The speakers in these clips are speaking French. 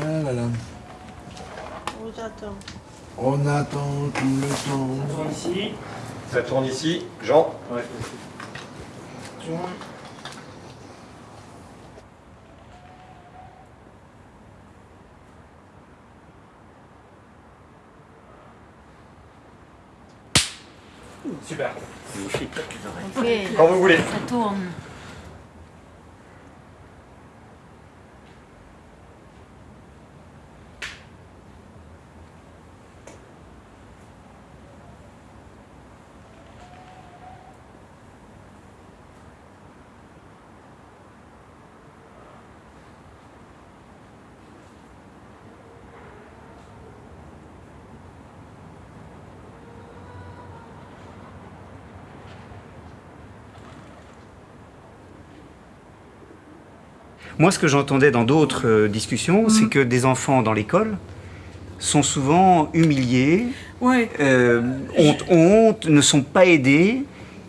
Ah là là. On attend. On attend tout le temps. Ici. Ça tourne ici. Jean Ouais. Super. Quand vous voulez. ça tourne. Moi, ce que j'entendais dans d'autres euh, discussions, Mhm. c'est que des enfants dans l'école sont souvent humiliés, euh, ont honte, ne sont pas aidés.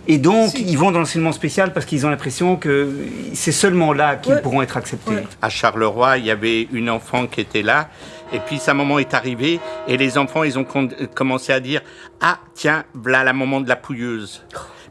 Et donc, Si. ils vont dans l'enseignement spécial parce qu'ils ont l'impression que c'est seulement là qu'ils Ouais. pourront être acceptés. Ouais. À Charleroi, il y avait une enfant qui était là, et puis sa maman est arrivée, et les enfants, ils ont commencé à dire Ah, tiens, voilà la maman de la pouilleuse.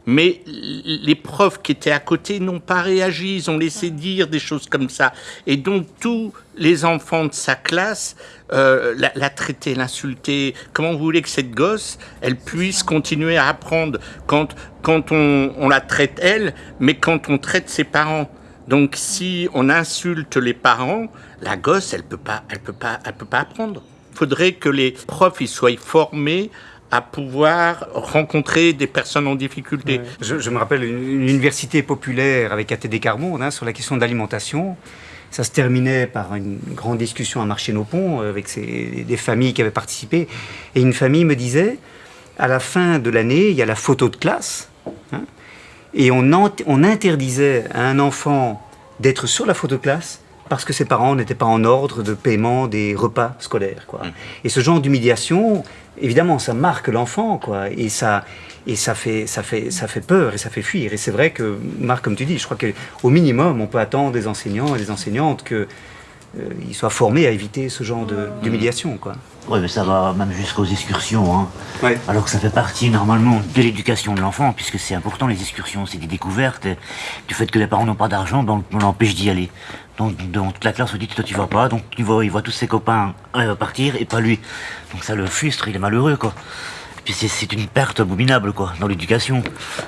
Mais les profs qui étaient à côté n'ont pas réagi, ils ont laissé dire des choses comme ça. Et donc, tous les enfants de sa classe euh, la, la traitaient, l'insultaient. Comment vous voulez que cette gosse, elle puisse continuer à apprendre quand, quand on, on la traite elle, mais quand on traite ses parents? Donc si on insulte les parents, la gosse, elle peut pas, elle peut pas, elle peut pas apprendre. Il faudrait que les profs ils soient formés à pouvoir rencontrer des personnes en difficulté. Je, me rappelle une, université populaire avec ATD Carmonde hein, sur la question de l'alimentation. Ça se terminait par une grande discussion à Marché-nos-Ponts euh, avec des familles qui avaient participé. Et une famille me disait, à la fin de l'année, il y a la photo de classe. hein, et on, on interdisait à un enfant d'être sur la photo de classe parce que ses parents n'étaient pas en ordre de paiement des repas scolaires. Quoi. Et ce genre d'humiliation, évidemment, ça marque l'enfant, quoi, et ça, et ça fait, ça fait, ça fait peur et ça fait fuir. Et c'est vrai que, Marc, comme tu dis, je crois qu'au minimum, on peut attendre des enseignants et des enseignantes que euh, ils soient formés à éviter ce genre de- d'humiliation, quoi. Ouais, mais ça va même jusqu'aux excursions. Hein. Ouais. Alors que ça fait partie normalement de l'éducation de l'enfant, puisque c'est important les excursions, c'est des découvertes. Et du fait que les parents n'ont pas d'argent, ben, on l'empêche d'y aller. Donc, donc toute la classe se dit toi tu vas pas, donc il voit, il voit tous ses copains euh, partir et pas lui. Donc ça le frustre, il est malheureux quoi. Puis c'est- une perte abominable quoi dans l'éducation.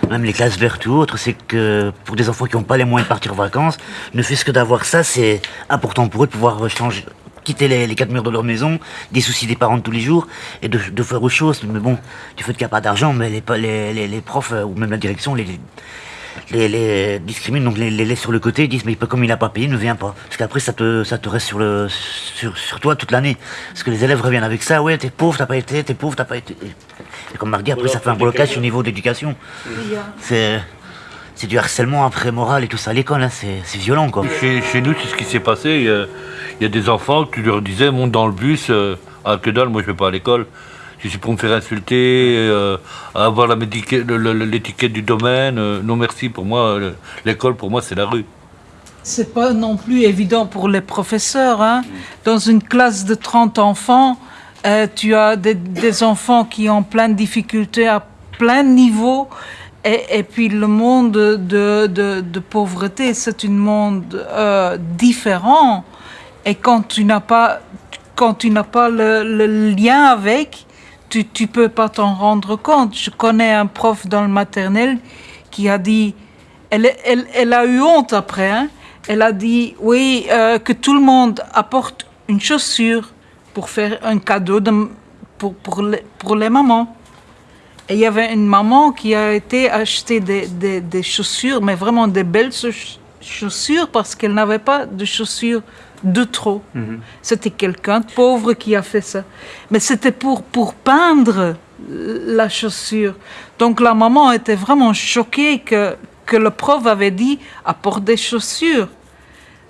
Même les classes vertes ou autres, c'est que pour des enfants qui n'ont pas les moyens de partir en vacances, ne fait-ce que d'avoir ça, c'est important pour eux de pouvoir changer, quitter les, quatre murs de leur maison, des soucis des parents tous les jours et de, faire autre chose. Mais bon, du fait qu'il n'y a pas d'argent, mais les, les profs euh, ou même la direction les, les, les discriminent, donc les, les laissent sur le côté, ils disent mais comme il n'a pas payé, ne vient pas. Parce qu'après ça te, ça te reste sur, le, sur, sur toi toute l'année. Parce que les élèves reviennent avec ça, ouais t'es pauvre, t'as pas été, t'es pauvre, t'as pas été. Et comme Marc dit, après ça fait un blocage au niveau d'éducation. C'est c'est du harcèlement après moral et tout ça à l'école, hein, c'est c'est violent quoi. Chez, chez nous, c'est ce qui s'est passé. Il y, a, il y a des enfants, tu leur disais, monte dans le bus. euh, ah, que dalle, moi je vais pas à l'école. Je suis pour me faire insulter, euh, avoir l'étiquette du domaine. euh, non merci, pour moi, le- l'école, pour moi, c'est la rue. c'est pas non plus évident pour les professeurs. Hein. Dans une classe de 30 enfants, euh, tu as des, enfants qui ont plein de difficultés à plein de niveaux. Et, puis le monde de, pauvreté, c'est un monde différent. Et quand tu n'as pas, quand tu pas le lien avec, tu ne peux pas t'en rendre compte. Je connais un prof dans le maternel qui a dit, elle, a eu honte après, hein. elle a dit, oui, euh, que tout le monde apporte une chaussure pour faire un cadeau de, pour, les, mamans. Et il y avait une maman qui a été acheter des, chaussures, mais vraiment des belles chauss- chaussures parce qu'elle n'avait pas de chaussures de trop. C'était quelqu'un de pauvre qui a fait ça. Mais c'était pour, pour peindre la chaussure. Donc la maman était vraiment choquée que, que le prof avait dit apporte des chaussures,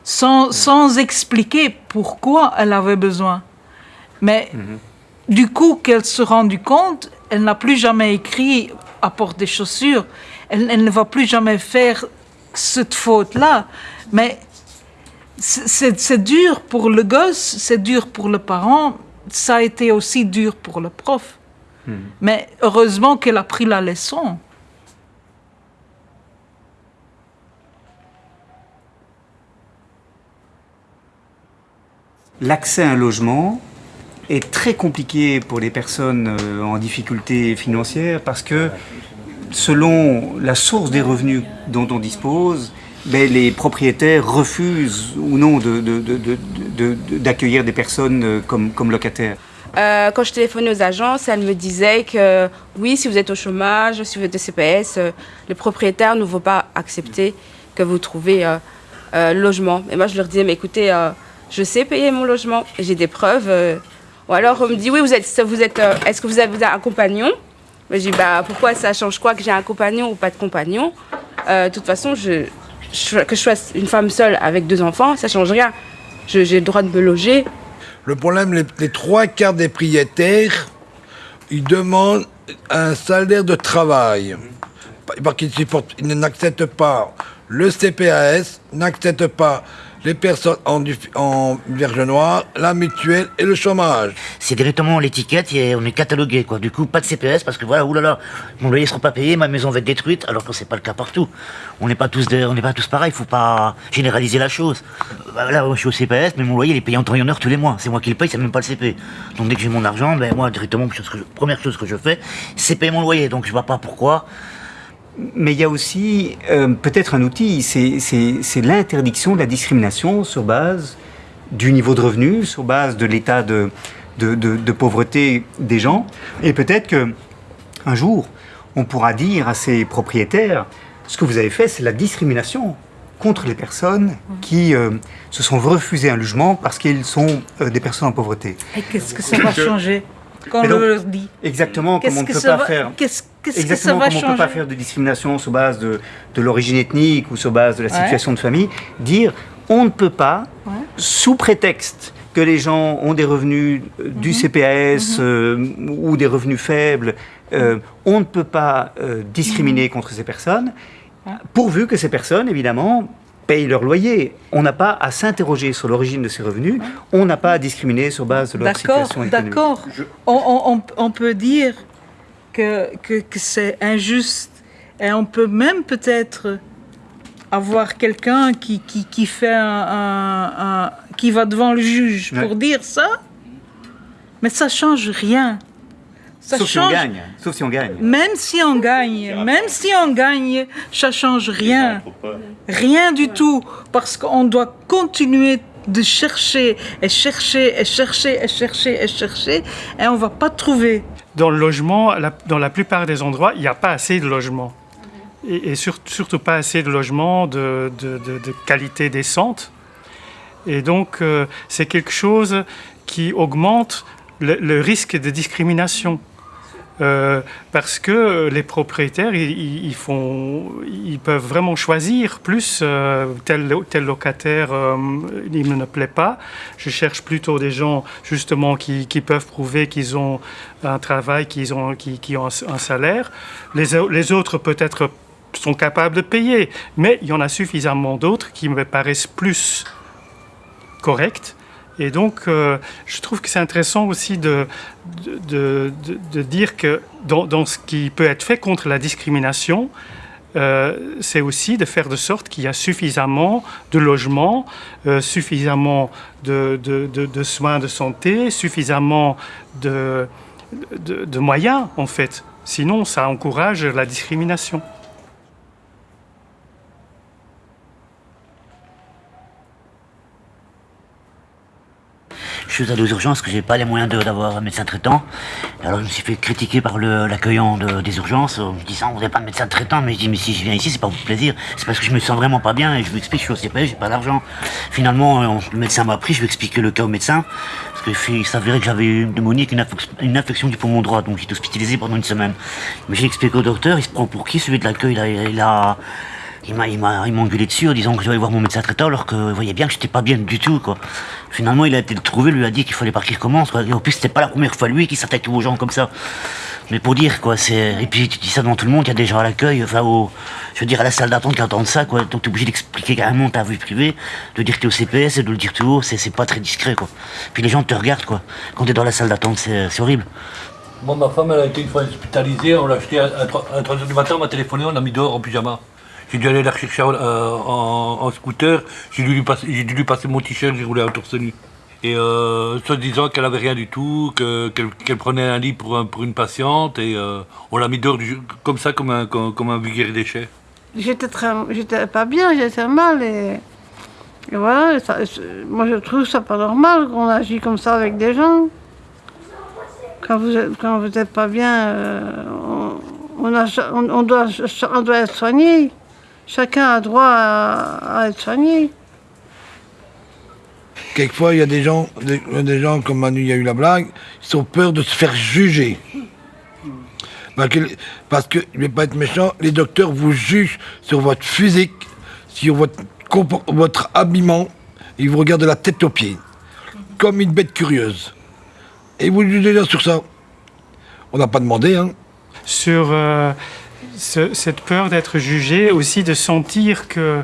sans, sans expliquer pourquoi elle avait besoin. Mais du coup qu'elle se rendu compte, elle n'a plus jamais écrit apporte des chaussures. Elle, elle ne va plus jamais faire cette faute-là. Mais c'est c'est dur pour le gosse, c'est dur pour le parent, ça a été aussi dur pour le prof. Mais heureusement qu'elle a pris la leçon. L'accès à un logement est très compliqué pour les personnes euh, en difficulté financière parce que selon la source des revenus dont on dispose, ben, les propriétaires refusent ou non de- de- de- de- de- de- d'accueillir des personnes euh, comme, comme locataires. Euh, quand je téléphonais aux agences, elles me disaient que oui, si vous êtes au chômage, si vous êtes au CPS, euh, les propriétaires ne vont pas accepter que vous trouviez euh, logement. Et moi, je leur disais, mais écoutez, je sais payer mon logement, j'ai des preuves. Ou alors, on me dit, oui, vous êtes, vous êtes, est-ce que vous avez un compagnon? Je dis, bah, pourquoi ça change quoi que j'ai un compagnon ou pas de compagnon? De toute façon, je- que je sois une femme seule avec deux enfants, ça change rien. J'ai le droit de me loger, Le problème, les, trois quarts des propriétaires, ils demandent un salaire de travail. Parce qu'ils n'acceptent pas le CPAS, n'acceptent pas les personnes en, en noire, la mutuelle et le chômage. C'est directement l'étiquette et on est catalogué quoi. Du coup, pas de CPS parce que voilà, oulala, mon loyer sera pas payé, ma maison va être détruite, alors que c'est pas le cas partout. On n'est pas tous, de- on n'est pas tous. Faut pas généraliser la chose. Bah, là, moi, je suis au CPS, mais mon loyer il est payé en temps et en heure tous les mois. C'est moi qui le paye, c'est même pas le CP. Donc dès que j'ai mon argent, ben moi directement, première chose que je fais, c'est payer mon loyer. Donc je vois pas pourquoi. Mais il y a aussi euh, peut-être un outil, c'est- l'interdiction de la discrimination sur base du niveau de revenu, sur base de l'état de, de, de- de pauvreté des gens. Et peut-être que un jour, on pourra dire à ces propriétaires, ce que vous avez fait, c'est la discrimination contre les personnes qui euh, se sont refusées un logement parce qu'ils sont euh, des personnes en pauvreté. Et qu'est-ce que ça va changer quand on donc, leur dit? Exactement comme on ne peut pas va- faire. qu'est-ce- qu'est-ce que ça Exactement va comme on ne peut pas faire de discrimination sur base de, de l'origine ethnique ou sur base de la Ouais. situation de famille, dire on ne peut pas, Ouais. sous prétexte que les gens ont des revenus euh, Mhm. du CPS euh, ou des revenus faibles, euh, on ne peut pas euh, discriminer contre ces personnes, Ouais. pourvu que ces personnes, évidemment, payent leur loyer. On n'a pas à s'interroger sur l'origine de ces revenus, on n'a pas à discriminer sur base de leur D'accord, situation économique. d'accord. On- on- on peut dire que, que, que c'est injuste et on peut même peut-être avoir quelqu'un qui, qui, qui fait un, un- un- qui va devant le juge Ouais. pour dire ça, mais ça change rien. Ça Sauf si on change, gagne. Sauf si on gagne. même si on gagne, même si on gagne, ça change rien. Rien du tout, parce qu'on doit continuer de chercher et chercher et chercher et chercher et chercher, et on va pas trouver. Dans le logement, la- dans la plupart des endroits, il n'y a pas assez de logements. Et, et sur- surtout pas assez de logements de, de- de- de qualité décente. Et donc, euh, c'est quelque chose qui augmente le, le risque de discrimination. Euh, parce que les propriétaires, ils, peuvent vraiment choisir plus euh, tel, locataire, euh, il me ne plaît pas. Je cherche plutôt des gens justement qui, peuvent prouver qu'ils ont un travail, qu'ils ont, un, salaire. Les autres peut-être sont capables de payer, mais il y en a suffisamment d'autres qui me paraissent plus corrects. Et donc, euh, je trouve que c'est intéressant aussi de, de, de- dire que dans, dans ce qui peut être fait contre la discrimination, euh, c'est aussi de faire de sorte qu'il y a suffisamment de logements, euh, suffisamment de, de- de- de soins de santé, suffisamment de moyens, en fait. Sinon, ça encourage la discrimination. Suis allé aux urgences parce que j'ai pas les moyens d'avoir un médecin traitant. Alors je me suis fait critiquer par l'accueillant de- des urgences en me disant vous n'avez pas de médecin traitant. Mais je dis mais si je viens ici c'est pas pour plaisir, c'est parce que je me sens vraiment pas bien et je lui explique je suis au j'ai pas d'argent. Finalement euh, le médecin m'a pris, je lui ai expliqué le cas au médecin parce qu'il s'avérait que j'avais une pneumonie, avec une, infec- une infection du poumon droit, donc j'étais hospitalisé pendant une semaine. Mais j'ai expliqué au docteur, il se prend pour qui celui de l'accueil il a il m'a, il engueulé dessus en disant que je devais voir mon médecin traitant alors qu'il voyait bien que j'étais pas bien du tout, quoi. Finalement, il a été le trouver, lui a dit qu'il fallait pas qu'il recommence, quoi. Et en plus, c'était pas la première fois lui qui s'attaquait aux gens comme ça. Mais pour dire, quoi, c'est. Et puis, tu dis ça devant tout le monde, il y a des gens à l'accueil, enfin, au. Je veux dire, à la salle d'attente qui entendent ça, quoi. Donc, t'es obligé d'expliquer carrément ta vie privée, de dire que t'es au CPS et de le dire tout haut, c'est, c'est pas très discret, quoi. Puis les gens te regardent, quoi. Quand t'es dans la salle d'attente, c'est, horrible. Moi, ma femme, elle a été une fois hospitalisée, on l'a acheté à, à 3h du matin, on m'a téléphoné, on l'a mis dehors en pyjama. J'ai dû aller la rechercher euh, en, scooter, j'ai dû, lui passer, dû lui passer mon t-shirt, j'ai roulé à torse nu. Et euh, soit disant qu'elle avait rien du tout, que- qu'elle prenait un lit pour, un- pour une patiente, et euh, on l'a mis dehors du- comme ça, comme un, comme, comme un vulgaire déchet. J'étais pas bien, j'étais mal et, voilà. moi, je trouve ça pas normal qu'on agit comme ça avec des gens. Quand vous êtes, quand vous êtes pas bien, euh, on- on doit, on doit être soigné. Chacun a droit à, à être soigné. Quelquefois, il y a des gens, des, des gens comme Manu, il y a eu la blague, ils ont peur de se faire juger. Parce que, parce que, je ne vais pas être méchant, les docteurs vous jugent sur votre physique, sur votre, votre habillement, ils vous regardent de la tête aux pieds, comme une bête curieuse. Et vous jugez là sur ça. On n'a pas demandé, hein. sur euh, ce- cette peur d'être jugé, aussi de sentir que.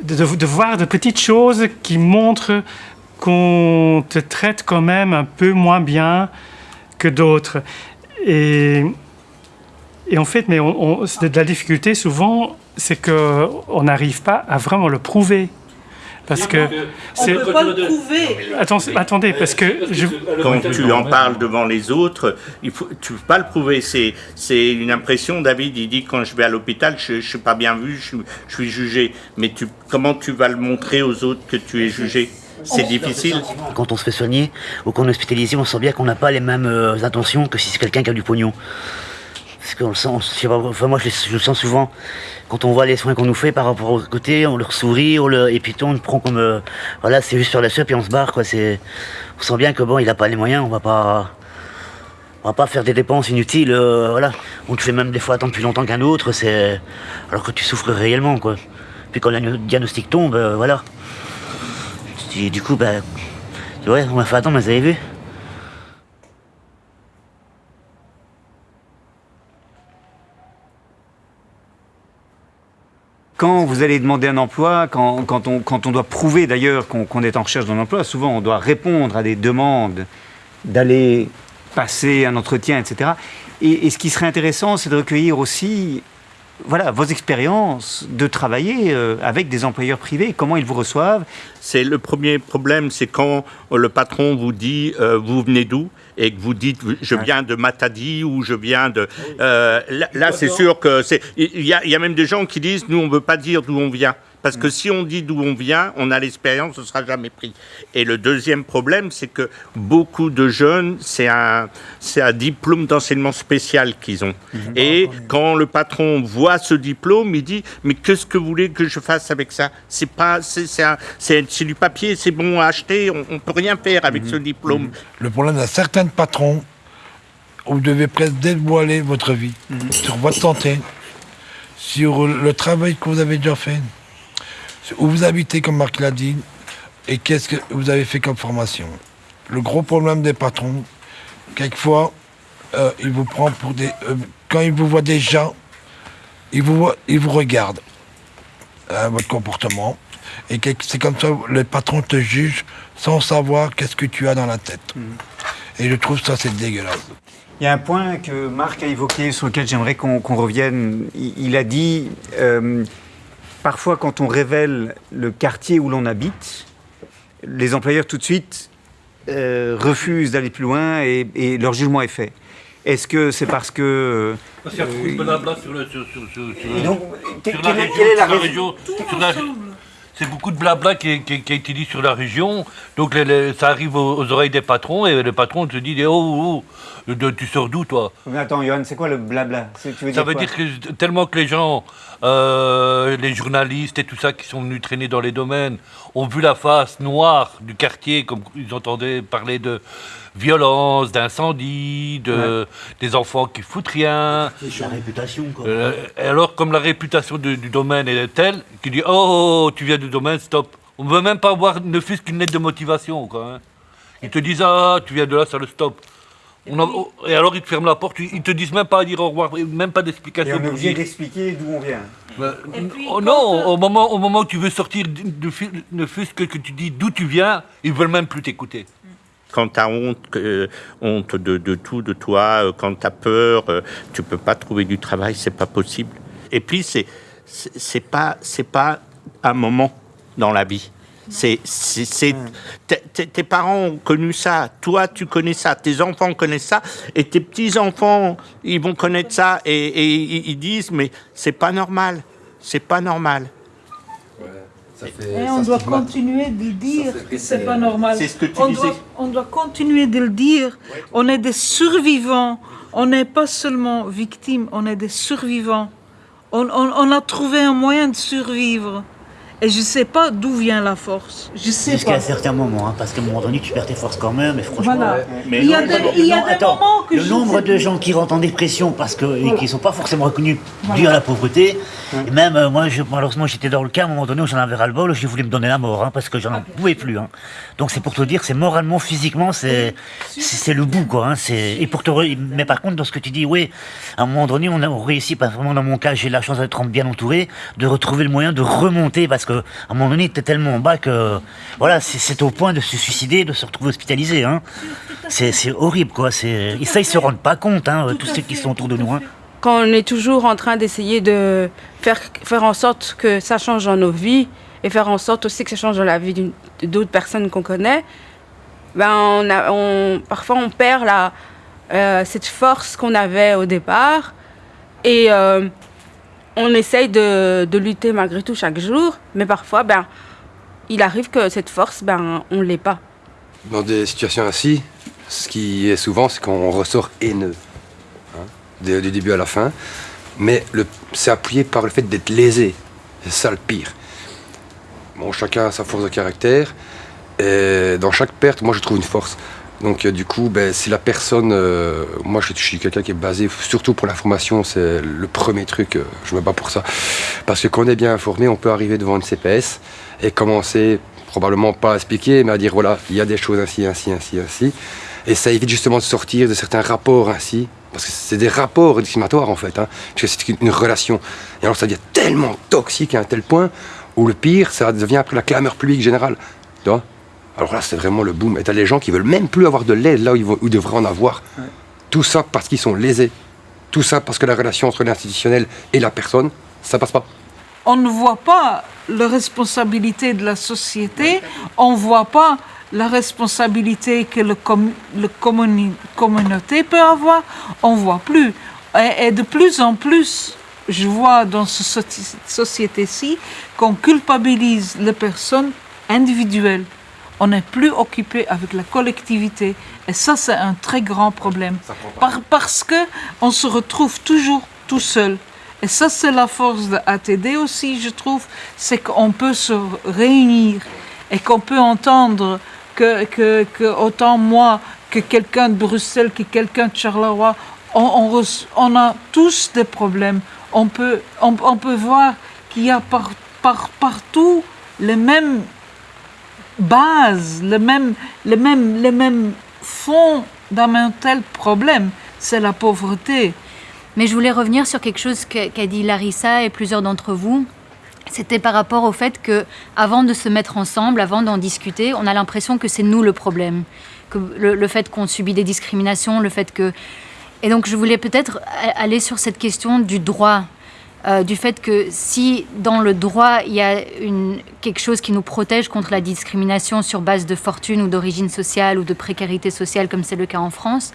De, voir de petites choses qui montrent qu'on te traite quand même un peu moins bien que d'autres. Et, en fait, mais on, de la difficulté souvent, c'est qu'on n'arrive pas à vraiment le prouver. Parce que. c'est- prouver. Attends, attendez, parce que je, Quand tu en parles devant les autres, il faut, tu peux pas le prouver. C'est, c'est une impression. David, il dit quand je vais à l'hôpital, je, je suis pas bien vu, je, suis- je suis jugé. Mais tu, comment tu vas le montrer aux autres que tu es jugé? C'est difficile. Quand on se fait soigner ou qu'on est hospitalisé, on sent bien qu'on n'a pas les mêmes euh, intentions que si c'est quelqu'un qui a du pognon. Parce qu'on enfin moi je, le- je sens souvent quand on voit les soins qu'on nous fait par rapport au côté, on leur sourit, on le, et puis on le prend comme euh, voilà, c'est juste sur la suite et on se barre quoi. On sent bien que bon, il pas les moyens, on va pas, on va pas faire des dépenses inutiles, euh, voilà. On te fait même des fois attendre plus longtemps qu'un autre, c'est alors que tu souffres réellement quoi. Puis quand le diagnostic tombe, euh, voilà. Du coup, bah, ouais, on m'a fait attendre, mais vous avez vu? Quand vous allez demander un emploi, quand, on, doit prouver d'ailleurs qu'on est en recherche d'un emploi, souvent on doit répondre à des demandes d'aller passer un entretien, etc. Et, et ce qui serait intéressant, c'est de recueillir aussi voilà, vos expériences de travailler euh, avec des employeurs privés, comment ils vous reçoivent? C'est le premier problème, c'est quand le patron vous dit euh, vous venez d'où? Et que vous dites je viens de Matadi ou je viens de euh, là, là, c'est sûr que c'est il y a, il y a même des gens qui disent nous on veut pas dire d'où on vient parce que si on dit d'où on vient, on a l'expérience, ce sera jamais pris. Et le deuxième problème, c'est que beaucoup de jeunes, c'est un, c'est un diplôme d'enseignement spécial qu'ils ont. Et quand le patron voit ce diplôme, il dit mais qu'est-ce que vous voulez que je fasse avec ça? C'est pas, c'est, c'est, un- c'est- c'est du papier, c'est bon à acheter, on, on peut rien faire avec ce diplôme. Le problème d'un certain patron, vous devez presque dévoiler votre vie, sur votre santé, sur le travail que vous avez déjà fait, où vous habitez, comme Marc l'a dit, et qu'est-ce que vous avez fait comme formation. Le gros problème des patrons, quelquefois, euh, ils vous prennent pour des... euh, quand ils vous voient déjà, ils vous, voient- ils vous regardent, hein, votre comportement, et c'est comme ça, le patron te juge sans savoir qu'est-ce que tu as dans la tête. Et je trouve ça, c'est dégueulasse. Il y a un point que Marc a évoqué sur lequel j'aimerais qu'on revienne. Il, il a dit, euh, parfois quand on révèle le quartier où l'on habite, les employeurs tout de suite euh, refusent d'aller plus loin et, et leur jugement est fait. Est-ce que c'est parce que... Parce qu'il y a beaucoup de blabla sur, le, sur, sur, sur, sur- Et donc, sur quelle- la région, la sur la- c'est beaucoup de blabla qui, est- qui, qui a été dit sur la région. Donc les- les- ça arrive aux, aux oreilles des patrons et le patron te dit Oh, oh, oh, de- tu sors d'où toi? Mais attends, Johan, c'est quoi le blabla? C'est- tu veux Ça dire veut dire que tellement que les gens, euh, les journalistes et tout ça qui sont venus traîner dans les domaines, ont vu la face noire du quartier, comme ils entendaient parler de violence, d'incendie, de, des enfants qui foutent rien. C'est la réputation, quoi. Euh, et alors, comme la réputation de- du domaine est telle, qu'il dit oh, oh, oh, tu viens du domaine, stop. On ne veut même pas avoir ne fût-ce qu'une lettre de motivation. Quoi, hein. Ils te disent ah, tu viens de là, ça le stop. On a- oh, et alors, ils te ferment la porte, ils te disent même pas à dire au revoir, même pas Et d'explication. on est obligé d'expliquer d'où on vient. bah, oh non, au moment, au moment où tu veux sortir, ne fût-ce que, que tu dis d'où tu viens, ils veulent même plus t'écouter. Quand tu as honte, que- honte de, de tout, de toi, euh, quand tu as peur, euh, tu peux pas trouver du travail, c'est pas possible. Et puis, c'est c'est pas, c'est pas un moment dans la vie. C'est, tes- parents ont connu ça, toi tu connais ça, tes enfants connaissent ça, et tes petits enfants ils vont connaître ça et, et ils- disent mais c'est pas normal, c'est pas normal. Et on doit continuer de dire que c'est pas normal. C'est ce que tu on disais. Doit, on doit continuer de le dire. On est des survivants. On n'est pas seulement victimes, on est des survivants. On, on- on a trouvé un moyen de survivre. Et je ne sais pas d'où vient la force. Je sais Jusqu'à pas. un certain moment, hein, parce qu'à un moment donné, tu perds tes forces quand même, et franchement... Voilà. Mais il y a des, non, il y a non, des attends, moments que le je nombre sais de gens qui rentrent en dépression parce que et qui sont pas forcément reconnus dus à la pauvreté. Et même euh, moi, je, malheureusement, j'étais dans le cas à un moment donné où j'en avais ras le bol, je voulais me donner la mort hein, parce que j'en en pouvais plus. hein. Donc c'est pour te dire, c'est moralement, physiquement, c'est c'est c'est le bout quoi. hein, c'est et pour te re- mais par contre, dans ce que tu dis, oui, à un moment donné, on a on réussit, pas vraiment dans mon cas, j'ai la chance d'être bien entouré, de retrouver le moyen de remonter parce que à un moment donné, t'es tellement en bas que voilà, c'est au point de se suicider, de se retrouver hospitalisé. Hein. C'est horrible quoi. Et ça ils se rendent pas compte, hein, tous ceux qui sont autour de nous. Hein. quand on est toujours en train d'essayer de faire, faire en sorte que ça change dans nos vies et faire en sorte aussi que ça change dans la vie d'autres personnes qu'on connaît, ben on a, on, parfois on perd la, euh, cette force qu'on avait au départ et euh, on essaye de, lutter malgré tout chaque jour, mais parfois ben, il arrive que cette force, ben, on ne l'est pas. Dans des situations ainsi, ce qui est souvent, c'est qu'on ressort haineux, hein, du, début à la fin. Mais c'est appuyé par le fait d'être lésé. C'est ça le pire. Bon, chacun a sa force de caractère. Et dans chaque perte, moi, je trouve une force. Donc, euh, du coup, ben, si la personne. euh, moi, je, suis quelqu'un qui est basé, surtout pour l'information, c'est le premier truc. euh, je me bats pour ça. Parce que quand on est bien informé, on peut arriver devant une CPS et commencer, probablement pas à expliquer, mais à dire voilà, il y a des choses ainsi, ainsi, ainsi, ainsi. Et ça évite justement de sortir de certains rapports ainsi. Parce que c'est des rapports discriminatoires en fait. Hein, parce que c'est une, une relation. Et alors ça devient tellement toxique à un tel point où le pire, ça devient après la clameur publique générale. Tu vois alors là, c'est vraiment le boom. Et t'as les gens qui veulent même plus avoir de l'aide là où ils, vont- où ils devraient en avoir. Tout ça parce qu'ils sont lésés. Tout ça parce que la relation entre l'institutionnel et la personne, ça passe pas. on ne voit pas la responsabilité de la société, on ne voit pas la responsabilité que com- communi- communauté peut avoir, on ne voit plus. Et, et de plus en plus, je vois dans cette soci- société-ci qu'on culpabilise les personnes individuelles. On n'est plus occupé avec la collectivité. Et ça, c'est un très grand problème. Par- parce que on se retrouve toujours tout seul. Et ça, c'est la force de ATD aussi, je trouve, c'est qu'on peut se réunir et qu'on peut entendre que, que, que autant moi que quelqu'un de Bruxelles, que quelqu'un de Charleroi, on, on, a tous des problèmes. On peut, on, on peut voir qu'il y a par, par, partout les mêmes bases, les mêmes, les mêmes, les mêmes fondamentaux problèmes. C'est la pauvreté. Mais je voulais revenir sur quelque chose qu'a dit Larissa et plusieurs d'entre vous. C'était par rapport au fait que, avant de se mettre ensemble, avant d'en discuter, on a l'impression que c'est nous le problème, que le, le fait qu'on subit des discriminations, le fait que. Et donc, je voulais peut-être aller sur cette question du droit, euh, du fait que si dans le droit il y a quelque chose qui nous protège contre la discrimination sur base de fortune ou d'origine sociale ou de précarité sociale, comme c'est le cas en France,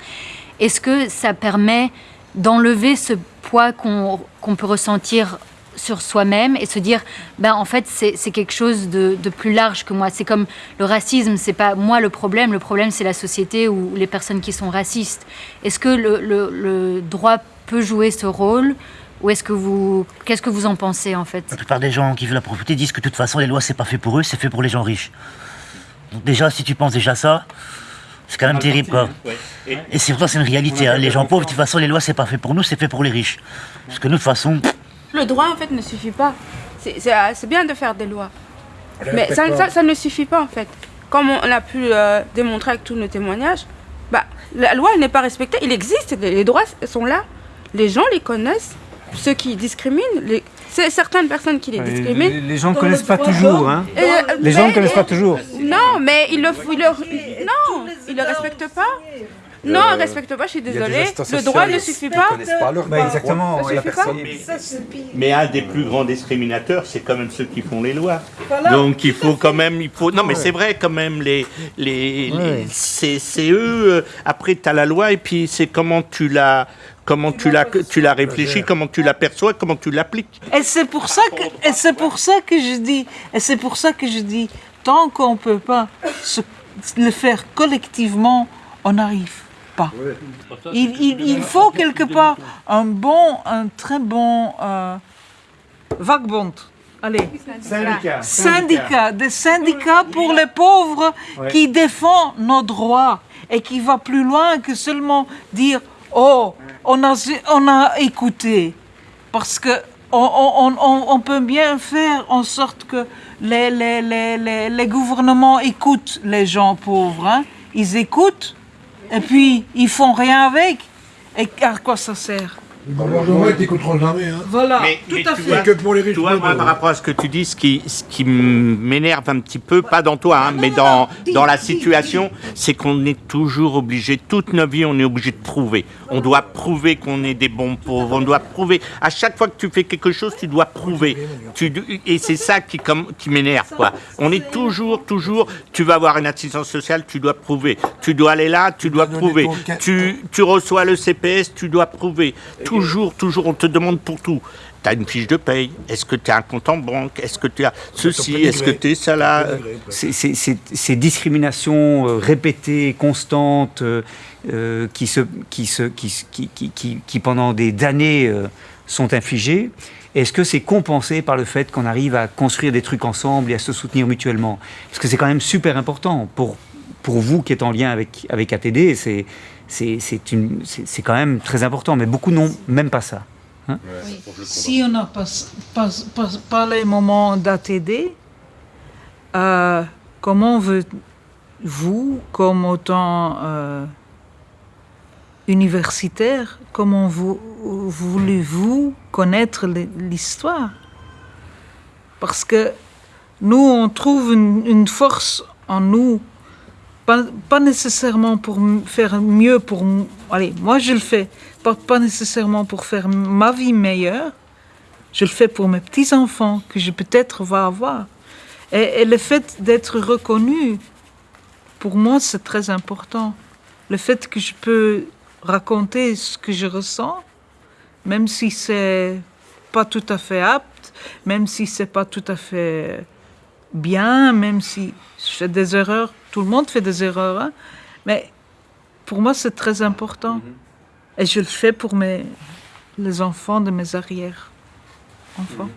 est-ce que ça permet d'enlever ce poids qu'on peut ressentir sur soi-même et se dire, ben en fait c'est quelque chose de, plus large que moi. C'est comme le racisme, c'est pas moi le problème, le problème c'est la société ou les personnes qui sont racistes. Est-ce que le droit peut jouer ce rôle ou est-ce que vous, qu'est-ce que vous en pensez en fait La plupart des gens qui veulent la propriété disent que de toute façon, les lois, c'est pas fait pour eux, c'est fait pour les gens riches. Donc déjà, si tu penses déjà ça, c'est quand même terrible, quoi. Et- Et c'est pourtant, c'est une réalité. hein. Les gens pauvres, de toute façon, les lois, c'est pas fait pour nous, c'est fait pour les riches. Parce que nous, de toute façon, Le droit, en fait, ne suffit pas. C'est- euh, bien de faire des lois. Mais ça, ça, ça ne suffit pas, en fait. Comme on a pu euh, démontrer avec tous nos témoignages, bah, la loi elle n'est pas respectée. Il existe, les droits sont là. Les gens les connaissent. Ceux qui discriminent, les... c'est certaines personnes qui les discriminent. les- les gens ne connaissent pas toujours, hein. Euh, Les gens ne connaissent pas toujours. Non, mais ils le, ils le, non, ils le respectent pas. Non, ils ne respectent pas, je suis désolée. Le droit ne suffit pas. connaissent Bah, exactement, Ça la Mais un des plus grands discriminateurs, c'est quand même ceux qui font les lois. Donc il faut quand même, il faut. Non, mais c'est vrai quand même les, les, les- c'est c'est eux. euh, Après, tu as la loi et puis c'est comment tu la, comment tu la, tu la réfléchis, comment tu l'aperçois, comment tu l'appliques. Et c'est pour ça que, et c'est pour ça que je dis, et c'est pour ça que je dis, tant qu'on peut pas se- le faire collectivement, on n'arrive pas. Il, il- il faut quelque part un bon, un très bon euh, vagbond. Allez. Syndicat. Syndicat, des syndicats pour les pauvres Ouais. qui défend nos droits et qui va plus loin que seulement dire oh on a on a écouté parce que on, on- on- on peut bien faire en sorte que les, les, les, les, les gouvernements écoutent les gens pauvres. hein. Ils écoutent et puis ils font rien avec. Et à quoi ça sert? Le gouvernement, t'écouteront jamais. Hein. Voilà, Mais- tout mais à tu fait. vois, que pour les riches. Moi, par rapport à ce que tu dis, ce qui, ce qui m'énerve un petit peu, pas dans toi, hein, mais dans, dans la situation, c'est qu'on est toujours obligé, toute notre vie, on est obligé de prouver. On doit prouver qu'on est des bons pauvres, on doit prouver. À chaque fois que tu fais quelque chose, tu dois prouver. Tu, et c'est ça qui, comme, qui m'énerve, quoi. On est toujours, toujours, tu vas avoir une assistance sociale, tu dois prouver. Tu dois aller là, tu dois prouver. Tu, tu reçois le CPS, tu dois prouver. Toujours, toujours, on te demande pour tout. Tu as une fiche de paye. Est-ce que tu as un compte en banque? Est-ce que tu as ceci? Est-ce que tu es ça là? Ces discriminations euh, répétées, constantes, euh, euh, qui, se, qui, se, qui, qui, qui, qui- qui, pendant des années euh, sont infligées, est-ce que c'est compensé par le fait qu'on arrive à construire des trucs ensemble et à se soutenir mutuellement? Parce que c'est quand même super important pour, pour vous qui êtes en lien avec, avec ATD, c'est c'est- c'est une- c'est- c'est quand même très important, mais beaucoup n'ont même pas ça. hein. Si on n'a pas, pas, pas, pas les moments d'ATD, euh, comment vous, comme autant euh, universitaire, comment vous, voulez-vous connaître l'histoire? Parce que nous, on trouve une, une force en nous, pas, nécessairement pour faire mieux pour... Allez, moi je le fais, pas, nécessairement pour faire ma vie meilleure, je le fais pour mes petits-enfants que je peut-être va avoir. Et, et le fait d'être reconnu, pour moi, c'est très important. Le fait que je peux raconter ce que je ressens, même si c'est pas tout à fait apte, même si c'est pas tout à fait bien, même si je fais des erreurs, tout le monde fait des erreurs, hein, mais pour moi, c'est très important. Et je le fais pour mes, les enfants de mes arrières-enfants.